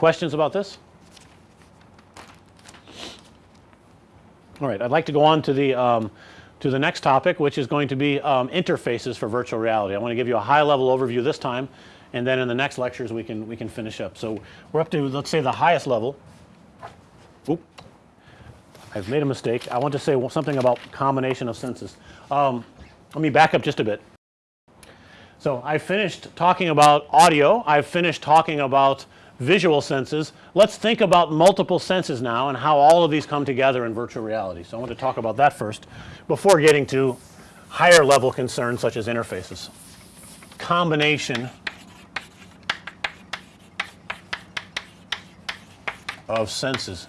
Questions about this? All right, I'd like to go on to the um, to the next topic which is going to be um, interfaces for virtual reality. I want to give you a high level overview this time and then in the next lectures we can we can finish up. So, we're up to let's say the highest level. Oop. I've made a mistake. I want to say something about combination of senses. Um, let me back up just a bit. So, I finished talking about audio. I've finished talking about visual senses. Let's think about multiple senses now and how all of these come together in virtual reality. So, I want to talk about that first before getting to higher level concerns such as interfaces. Combination of senses.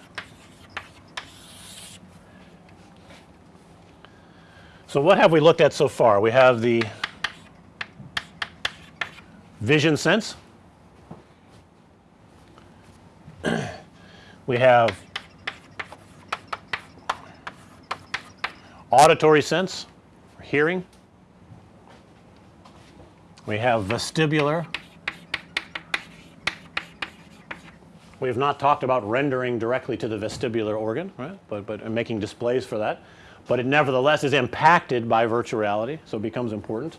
So, what have we looked at so far? We have the vision sense. We have auditory sense hearing. We have vestibular. We have not talked about rendering directly to the vestibular organ, right, but, but making displays for that, but it nevertheless is impacted by virtual reality. So, it becomes important.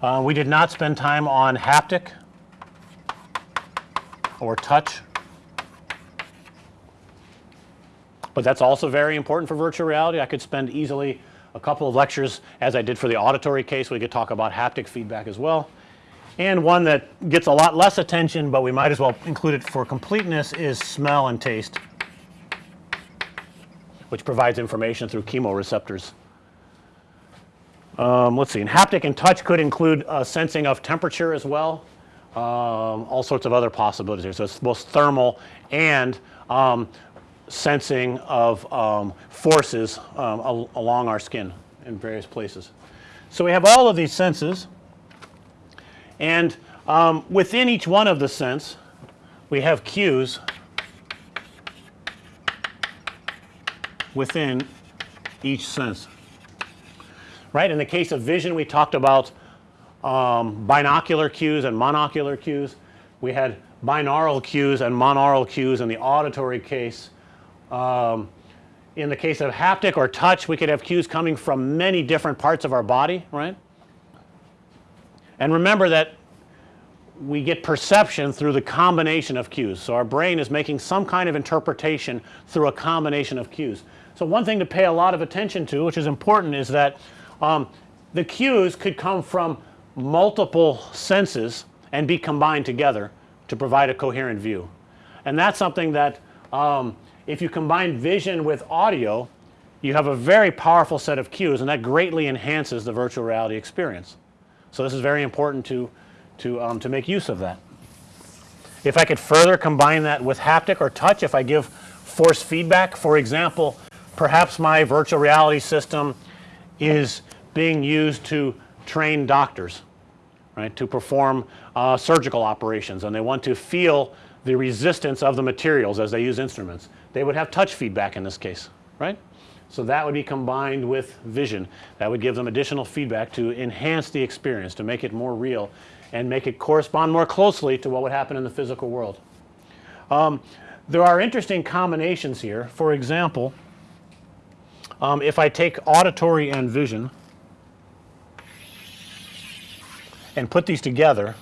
Uh, we did not spend time on haptic or touch, but that's also very important for virtual reality. I could spend easily a couple of lectures as I did for the auditory case. We could talk about haptic feedback as well. And one that gets a lot less attention, but we might as well include it for completeness is smell and taste, which provides information through chemoreceptors. Um, let's see and haptic and touch could include uh, sensing of temperature as well, um, all sorts of other possibilities here. So, it's both thermal and um, sensing of um, forces um, al along our skin in various places. So, we have all of these senses and um, within each one of the sense we have cues within each sense right. In the case of vision we talked about um, binocular cues and monocular cues. We had binaural cues and monaural cues in the auditory case. Um, in the case of haptic or touch we could have cues coming from many different parts of our body right. And remember that we get perception through the combination of cues. So, our brain is making some kind of interpretation through a combination of cues. So, one thing to pay a lot of attention to which is important is that um, the cues could come from multiple senses and be combined together to provide a coherent view. And that's something that um, if you combine vision with audio you have a very powerful set of cues and that greatly enhances the virtual reality experience. So, this is very important to, to, um, to make use of that. If I could further combine that with haptic or touch, if I give force feedback for example, perhaps my virtual reality system is being used to train doctors right to perform uh, surgical operations and they want to feel the resistance of the materials as they use instruments. They would have touch feedback in this case right. So, that would be combined with vision that would give them additional feedback to enhance the experience to make it more real and make it correspond more closely to what would happen in the physical world. Um, there are interesting combinations here for example, um, if I take auditory and vision and put these together,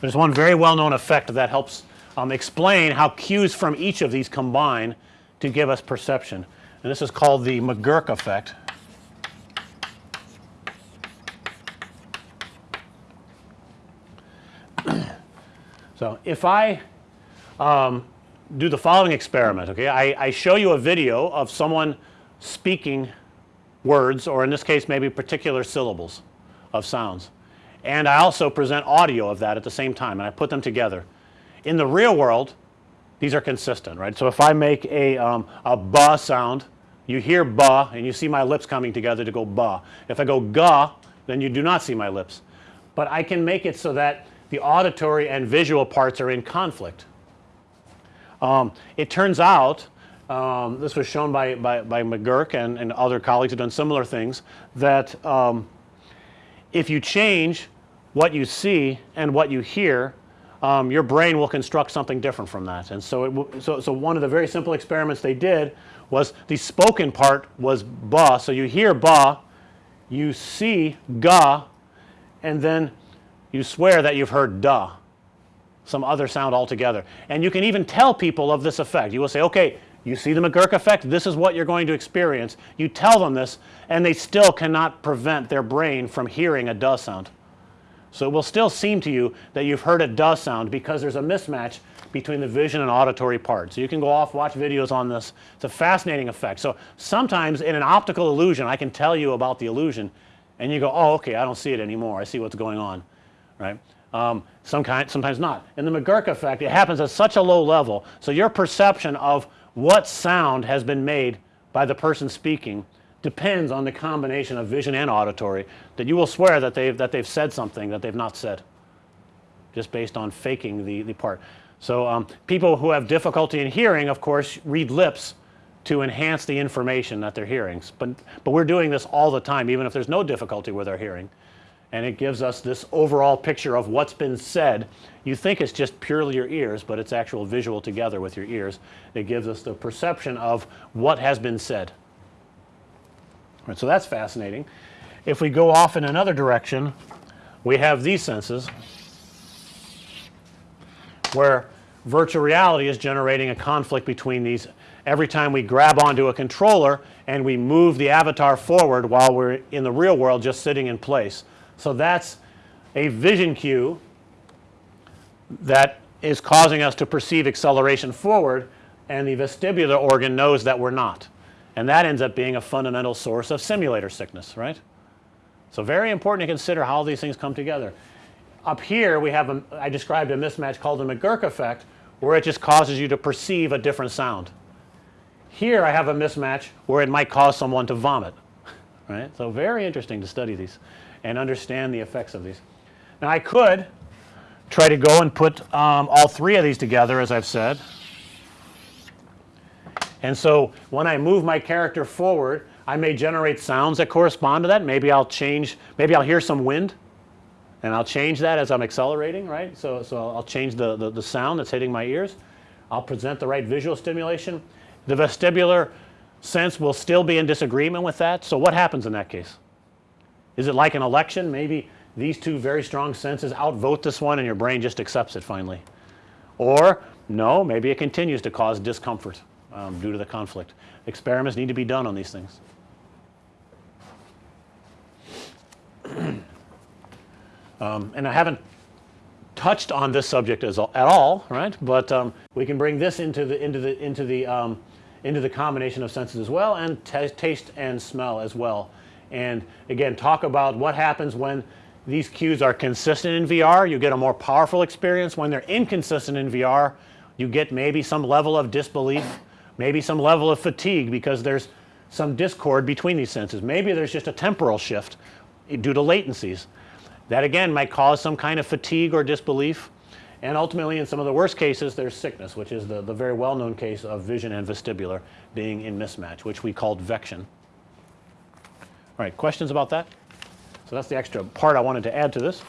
there's one very well known effect that helps um, explain how cues from each of these combine to give us perception and this is called the McGurk effect. so, if I um, do the following experiment okay, I, I show you a video of someone speaking words or in this case maybe particular syllables of sounds and I also present audio of that at the same time and I put them together. In the real world these are consistent right. So, if I make a, um, a ba sound you hear ba and you see my lips coming together to go ba. If I go ga then you do not see my lips, but I can make it so that the auditory and visual parts are in conflict. Um, it turns out um, this was shown by, by, by McGurk and, and other colleagues who have done similar things that um, if you change what you see and what you hear um, your brain will construct something different from that. And so, it so, so one of the very simple experiments they did was the spoken part was ba. So you hear ba, you see ga, and then you swear that you've heard da, some other sound altogether. And you can even tell people of this effect. You will say, okay, you see the McGurk effect, this is what you're going to experience. You tell them this, and they still cannot prevent their brain from hearing a da sound. So it will still seem to you that you've heard a da sound because there's a mismatch between the vision and auditory part. So you can go off, watch videos on this. It's a fascinating effect. So sometimes in an optical illusion, I can tell you about the illusion, and you go, oh, okay, I don't see it anymore. I see what's going on, right? Um, some kind, sometimes not. In the McGurk effect, it happens at such a low level. So your perception of what sound has been made by the person speaking depends on the combination of vision and auditory that you will swear that they've that they've said something that they've not said just based on faking the, the part. So um, people who have difficulty in hearing of course read lips to enhance the information that they're hearing. But, but we're doing this all the time even if there's no difficulty with our hearing and it gives us this overall picture of what's been said. You think it's just purely your ears, but it's actual visual together with your ears. It gives us the perception of what has been said. Right, so that's fascinating. If we go off in another direction, we have these senses where virtual reality is generating a conflict between these every time we grab onto a controller and we move the avatar forward while we're in the real world just sitting in place. So that's a vision cue that is causing us to perceive acceleration forward and the vestibular organ knows that we're not. And that ends up being a fundamental source of simulator sickness, right? So very important to consider how these things come together. Up here we have a, I described a mismatch called the McGurk effect where it just causes you to perceive a different sound. Here I have a mismatch where it might cause someone to vomit, right? So very interesting to study these and understand the effects of these. Now I could try to go and put um, all three of these together as I've said. And so when I move my character forward I may generate sounds that correspond to that. Maybe I'll change, maybe I'll hear some wind and I'll change that as I'm accelerating, right. So, so I'll change the, the, the sound that's hitting my ears. I'll present the right visual stimulation. The vestibular sense will still be in disagreement with that. So what happens in that case? Is it like an election? Maybe these two very strong senses outvote this one and your brain just accepts it finally. Or no, maybe it continues to cause discomfort um, due to the conflict. Experiments need to be done on these things. um, and I haven't touched on this subject as, at all, right? But um, we can bring this into the into the into the um, into the combination of senses as well, and taste and smell as well. And again, talk about what happens when these cues are consistent in VR. You get a more powerful experience. When they're inconsistent in VR, you get maybe some level of disbelief, maybe some level of fatigue because there's some discord between these senses. Maybe there's just a temporal shift due to latencies. That again might cause some kind of fatigue or disbelief. And ultimately in some of the worst cases there's sickness which is the, the very well known case of vision and vestibular being in mismatch which we called vection. All right, questions about that? So that's the extra part I wanted to add to this.